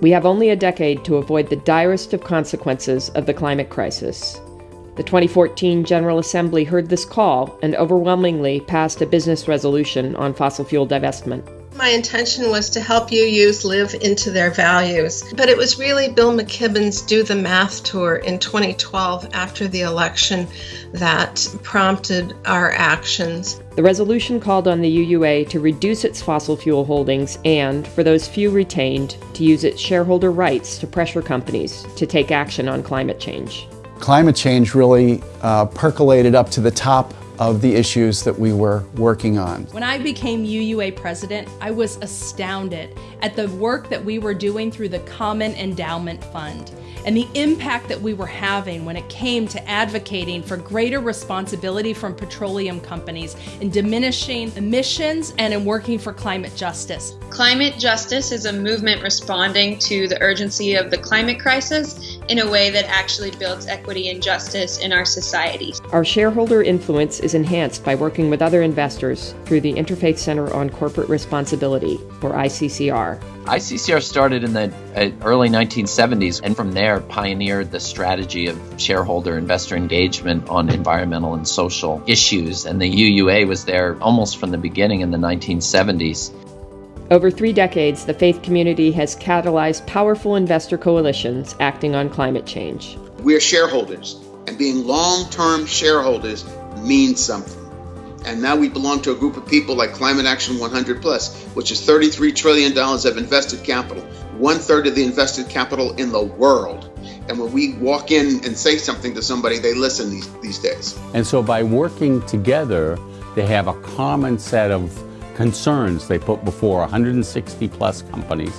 We have only a decade to avoid the direst of consequences of the climate crisis. The 2014 General Assembly heard this call and overwhelmingly passed a business resolution on fossil fuel divestment. My intention was to help UUs live into their values, but it was really Bill McKibben's Do the Math tour in 2012 after the election that prompted our actions. The resolution called on the UUA to reduce its fossil fuel holdings and, for those few retained, to use its shareholder rights to pressure companies to take action on climate change. Climate change really uh, percolated up to the top of the issues that we were working on. When I became UUA president, I was astounded at the work that we were doing through the Common Endowment Fund and the impact that we were having when it came to advocating for greater responsibility from petroleum companies in diminishing emissions and in working for climate justice. Climate justice is a movement responding to the urgency of the climate crisis in a way that actually builds equity and justice in our society. Our shareholder influence is enhanced by working with other investors through the Interfaith Center on Corporate Responsibility, or ICCR. ICCR started in the uh, early 1970s and from there pioneered the strategy of shareholder investor engagement on environmental and social issues. And the UUA was there almost from the beginning in the 1970s. Over three decades, the faith community has catalyzed powerful investor coalitions acting on climate change. We're shareholders, and being long term shareholders means something. And now we belong to a group of people like Climate Action 100 Plus, which is $33 trillion of invested capital, one third of the invested capital in the world. And when we walk in and say something to somebody, they listen these, these days. And so by working together, they have a common set of concerns they put before 160 plus companies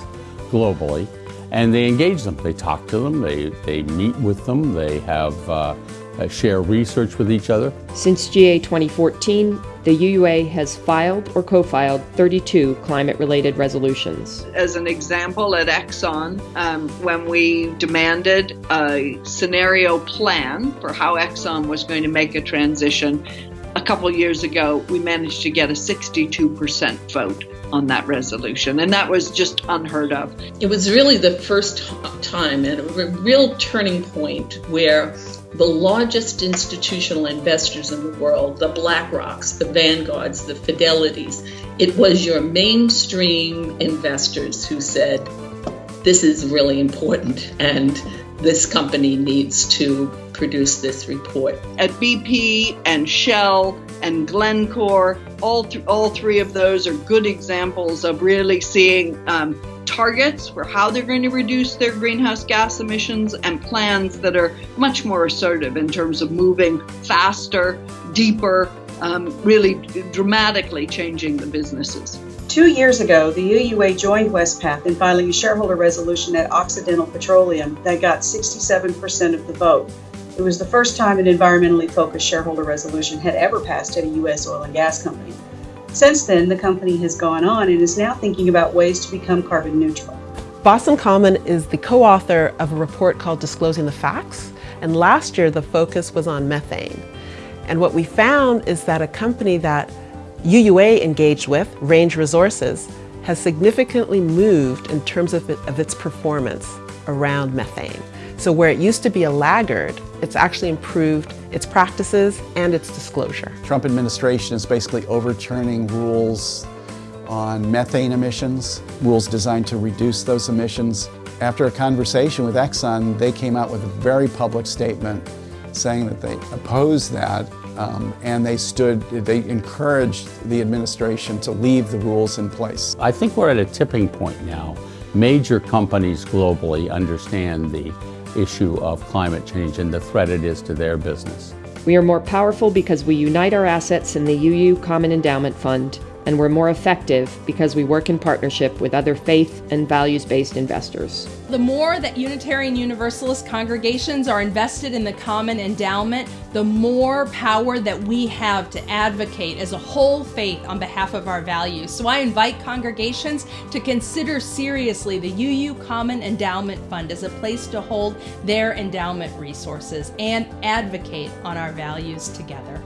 globally, and they engage them. They talk to them, they, they meet with them, they have uh, uh, share research with each other. Since GA 2014, the UUA has filed or co filed 32 climate related resolutions. As an example, at Exxon, um, when we demanded a scenario plan for how Exxon was going to make a transition, a couple years ago, we managed to get a 62% vote on that resolution, and that was just unheard of. It was really the first time and a real turning point where the largest institutional investors in the world, the BlackRocks, the Vanguards, the Fidelities, it was your mainstream investors who said, this is really important and this company needs to produce this report. At BP and Shell and Glencore, all, th- all three of those are good examples of really seeing um, targets for how they're going to reduce their greenhouse gas emissions and plans that are much more assertive in terms of moving faster, deeper, um, really dramatically changing the businesses. Two years ago, the UUA joined Wespath in filing a shareholder resolution at Occidental Petroleum that got 67% of the vote. It was the first time an environmentally focused shareholder resolution had ever passed at a U.S. oil and gas company. Since then, the company has gone on and is now thinking about ways to become carbon neutral. Boston Common is the co-author of a report called Disclosing the Facts, and last year the focus was on methane. And what we found is that a company that UUA engaged with, Range Resources, has significantly moved in terms of, it, of its performance around methane. So where it used to be a laggard, it's actually improved its practices and its disclosure. Trump administration is basically overturning rules on methane emissions, rules designed to reduce those emissions. After a conversation with Exxon, they came out with a very public statement saying that they oppose that um, and they stood, they encouraged the administration to leave the rules in place. I think we're at a tipping point now. Major companies globally understand the issue of climate change and the threat it is to their business. We are more powerful because we unite our assets in the UU Common Endowment Fund, and we're more effective because we work in partnership with other faith and values based investors. The more that Unitarian Universalist congregations are invested in the common endowment, the more power that we have to advocate as a whole faith on behalf of our values. So I invite congregations to consider seriously the UU Common Endowment Fund as a place to hold their endowment resources and advocate on our values together.